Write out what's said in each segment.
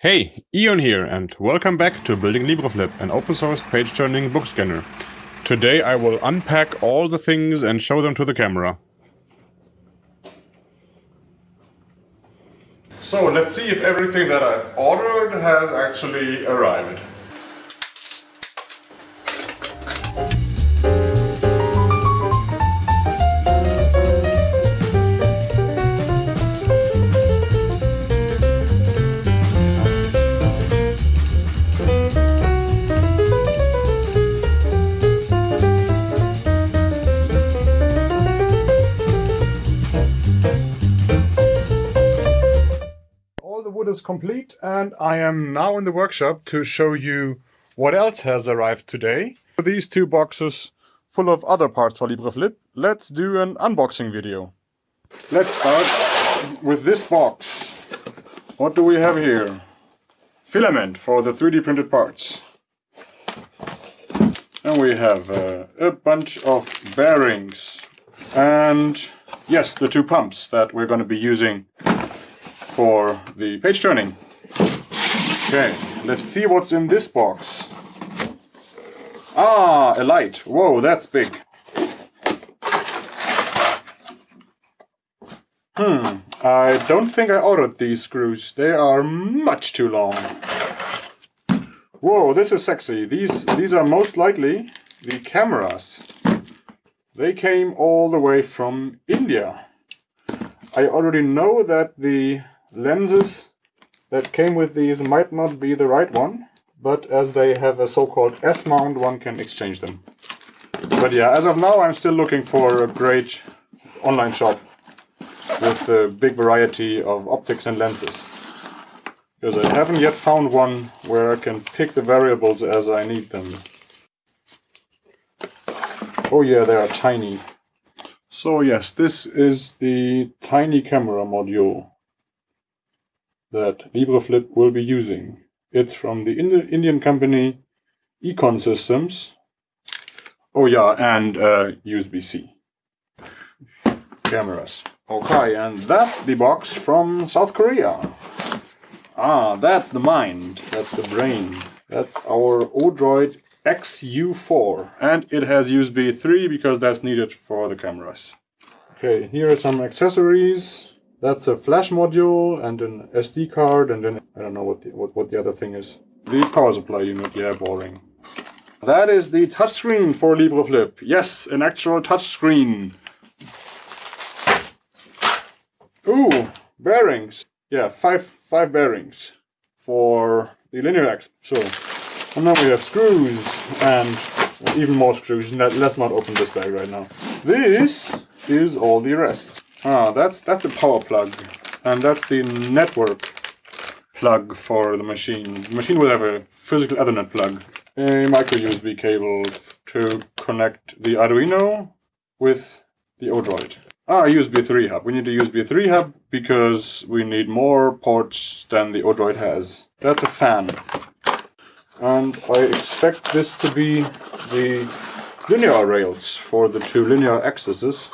Hey, Ion here and welcome back to Building LibreFlip, an open source page turning book scanner. Today I will unpack all the things and show them to the camera. So let's see if everything that I've ordered has actually arrived. Wood is complete and I am now in the workshop to show you what else has arrived today. These two boxes full of other parts for LibreFlip. Let's do an unboxing video. Let's start with this box. What do we have here? Filament for the 3D printed parts. And we have uh, a bunch of bearings. And yes, the two pumps that we're going to be using for the page turning. Okay, let's see what's in this box. Ah, a light. Whoa, that's big. Hmm, I don't think I ordered these screws. They are much too long. Whoa, this is sexy. These, these are most likely the cameras. They came all the way from India. I already know that the lenses that came with these might not be the right one, but as they have a so-called S-mount, one can exchange them. But yeah, as of now, I'm still looking for a great online shop with a big variety of optics and lenses. Because I haven't yet found one where I can pick the variables as I need them. Oh yeah, they are tiny. So yes, this is the tiny camera module that LibreFlip will be using. It's from the Indian company e-con Systems. Oh yeah, and uh, USB-C cameras. Okay, and that's the box from South Korea. Ah, that's the mind, that's the brain. That's our Odroid XU4 and it has USB 3 because that's needed for the cameras. Okay, here are some accessories. That's a flash module and an SD card and then I don't know what the, what, what the other thing is. The power supply unit, yeah, boring. That is the touchscreen for LibreFlip. Yes, an actual touchscreen. Ooh, bearings. Yeah, five five bearings for the linear axis. So, and then we have screws and even more screws. Let's not open this bag right now. This is all the rest. Ah, that's that's a power plug, and that's the network plug for the machine. The machine will have a physical Ethernet plug, a micro USB cable to connect the Arduino with the Odroid. Ah, USB 3 hub. We need a USB 3 hub because we need more ports than the Odroid has. That's a fan. And I expect this to be the linear rails for the two linear axes.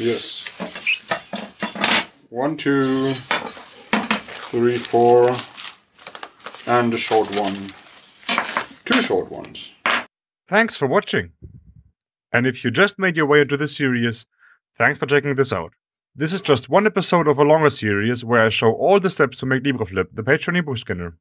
Yes. One, two, three, four, and a short one. Two short ones. Thanks for watching. And if you just made your way into this series, thanks for checking this out. This is just one episode of a longer series where I show all the steps to make LibreFlip, the page turning book scanner.